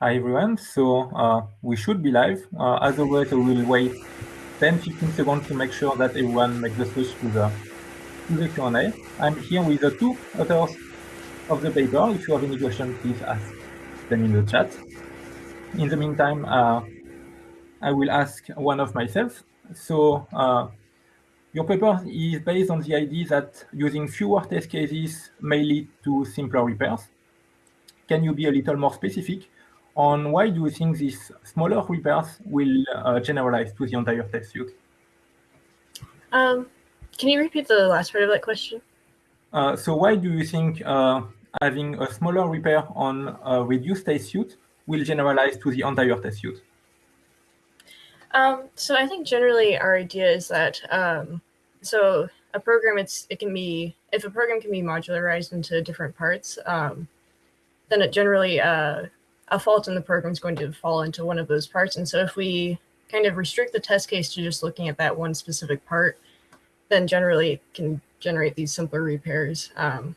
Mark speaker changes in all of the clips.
Speaker 1: Hi everyone, so uh, we should be live. Uh, as always, we will wait 10-15 seconds to make sure that everyone makes the switch to the, to the Q&A. I'm here with the two authors of the paper. If you have any questions, please ask them in the chat. In the meantime, uh, I will ask one of myself. So uh, your paper is based on the idea that using fewer test cases may lead to simpler repairs. Can you be a little more specific on why do you think these smaller repairs will uh, generalize to the entire test suite?
Speaker 2: Um, can you repeat the last part of that question?
Speaker 1: Uh, so why do you think uh, having a smaller repair on a reduced test suite will generalize to the entire test suite?
Speaker 2: Um, so I think generally our idea is that um, so a program it's it can be if a program can be modularized into different parts, um, then it generally uh, a fault in the program is going to fall into one of those parts. And so if we kind of restrict the test case to just looking at that one specific part, then generally it can generate these simpler repairs. Um,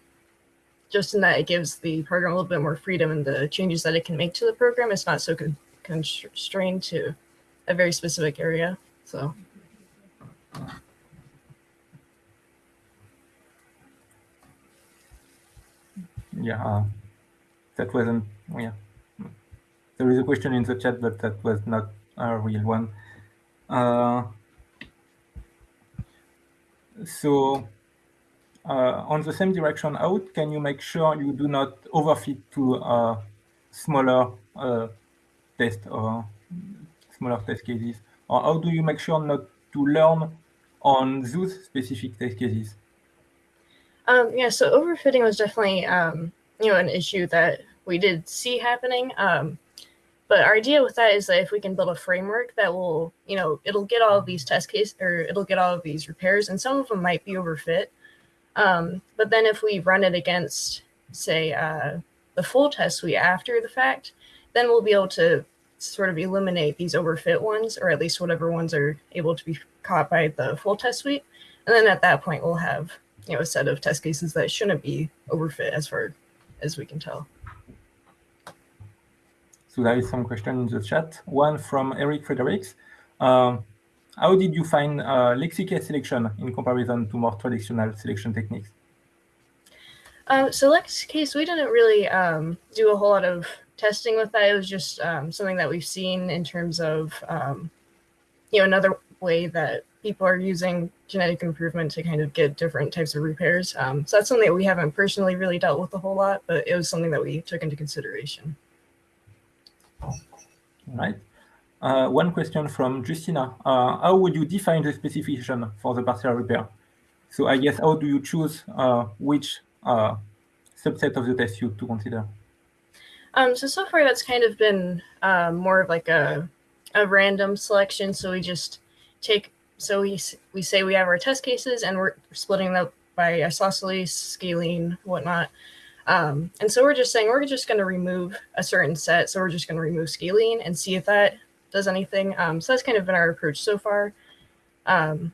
Speaker 2: just in that it gives the program a little bit more freedom in the changes that it can make to the program. It's not so con constrained to a very specific area. So.
Speaker 1: Yeah, uh, that wasn't, yeah. There is a question in the chat, but that was not a real one. Uh, so uh, on the same direction out, can you make sure you do not overfit to a smaller uh, test or smaller test cases? Or how do you make sure not to learn on those specific test cases?
Speaker 2: Um, yeah, so overfitting was definitely, um, you know, an issue that we did see happening. Um, but our idea with that is that if we can build a framework that will, you know, it'll get all of these test cases or it'll get all of these repairs and some of them might be overfit. Um, but then if we run it against, say, uh, the full test suite after the fact, then we'll be able to sort of eliminate these overfit ones, or at least whatever ones are able to be caught by the full test suite. And then at that point, we'll have, you know, a set of test cases that shouldn't be overfit as far as we can tell.
Speaker 1: So there is some question in the chat. One from Erik Fredericks. Um, how did you find uh, LexiCase selection in comparison to more traditional selection techniques?
Speaker 2: Um, so LexiCase, we didn't really um, do a whole lot of testing with that. It was just um, something that we've seen in terms of, um, you know, another way that people are using genetic improvement to kind of get different types of repairs. Um, so that's something that we haven't personally really dealt with a whole lot, but it was something that we took into consideration.
Speaker 1: Right. Uh, one question from Justyna. Uh, how would you define the specification for the partial repair? So I guess how do you choose uh, which uh, subset of the test suite to consider?
Speaker 2: Um, so, so far that's kind of been um, more of like a, a random selection. So we just take, so we, we say we have our test cases and we're splitting them by isosceles, scalene, whatnot. Um, and so we're just saying we're just going to remove a certain set. So we're just going to remove scalene and see if that does anything. Um, so that's kind of been our approach so far. Um,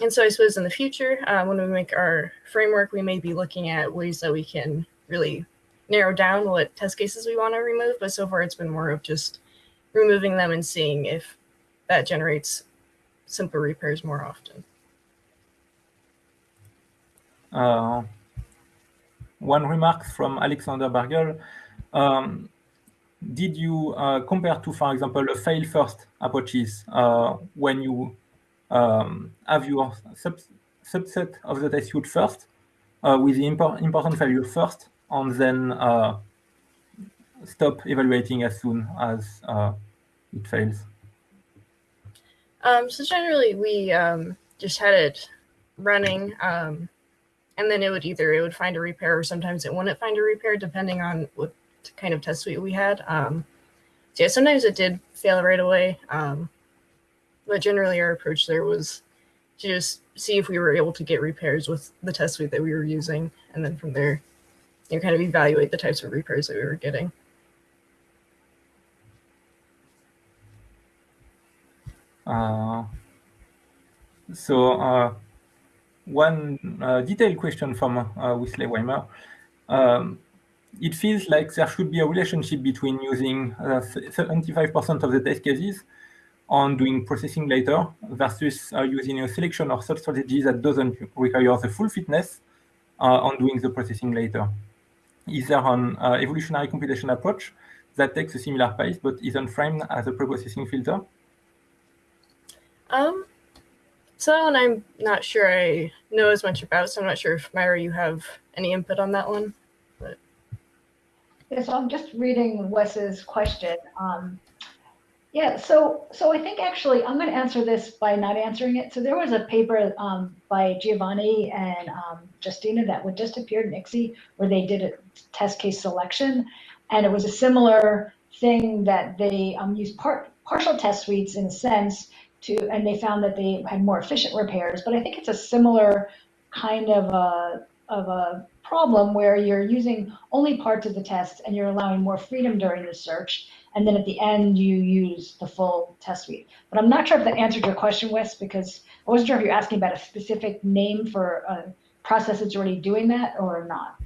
Speaker 2: and so I suppose in the future, uh, when we make our framework, we may be looking at ways that we can really narrow down what test cases we want to remove. But so far, it's been more of just removing them and seeing if that generates simple repairs more often.
Speaker 1: Uh, one remark from Alexander Bergel. Um, did you uh, compare to, for example, a fail first approaches uh, when you um, have your sub subset of the test suite first uh, with the impor important value first and then uh, stop evaluating as soon as uh, it fails?
Speaker 2: Um, so generally we um, just had it running um, and then it would either it would find a repair or sometimes it wouldn't find a repair depending on what kind of test suite we had. Um, so yeah, sometimes it did fail right away. Um, but generally our approach there was to just see if we were able to get repairs with the test suite that we were using. And then from there, you know, kind of evaluate the types of repairs that we were getting.
Speaker 1: Uh, so uh, one uh, detailed question from uh, Wesley Weimer. Um, it feels like there should be a relationship between using 75% of the test cases on doing processing later versus uh, using a selection or sub strategy that doesn't require the full fitness uh, on doing the processing later. Is there an uh, evolutionary computation approach that takes a similar pace but isn't framed as a pre-processing filter?
Speaker 2: Um, so I'm not sure I know as much about, so I'm not sure if Myra, you have any input on that one. But
Speaker 3: yeah, so I'm just reading Wes's question. Um, yeah, so so I think actually I'm going to answer this by not answering it. So there was a paper um, by Giovani and um, Justyna that would just appeared in ICSE where they did a test case selection, and it was a similar thing that they um, used part partial test suites in a sense to, and they found that they had more efficient repairs. But I think it's a similar kind of a of a problem where you're using only parts of the test and you're allowing more freedom during the search and then at the end you use the full test suite. But I'm not sure if that answered your question, Wes, because I wasn't sure if you're asking about a specific name for a process that's already doing that or not.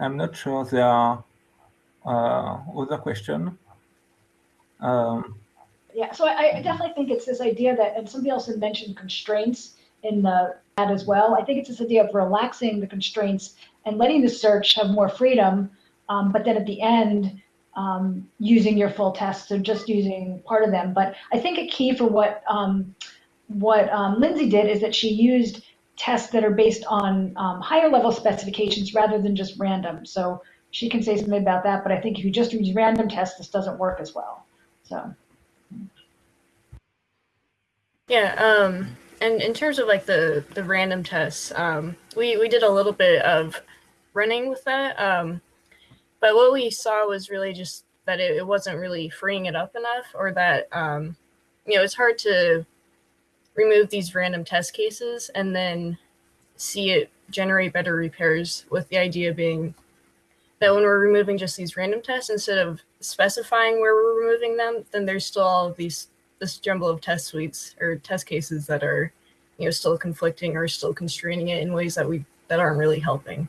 Speaker 1: I'm not sure there are uh, other questions. Um,
Speaker 3: yeah, so I, I, definitely think it's this idea that, and somebody else had mentioned constraints in the that as well. I think it's this idea of relaxing the constraints and letting the search have more freedom, um, but then at the end, um, using your full tests or just using part of them. But I think a key for what um, what um, Lindsay did is that she used tests that are based on um, higher level specifications rather than just random. So she can say something about that, but I think if you just use random tests, this doesn't work as well. So.
Speaker 2: Yeah, um, and in terms of like the the random tests, um, we we did a little bit of running with that, um, but what we saw was really just that it, it wasn't really freeing it up enough, or that um, you know it's hard to remove these random test cases and then see it generate better repairs. With the idea being that when we're removing just these random tests, instead of specifying where we're removing them, then there's still all of these this jumble of test suites or test cases that are, you know, still conflicting or still constraining it in ways that we that aren't really helping.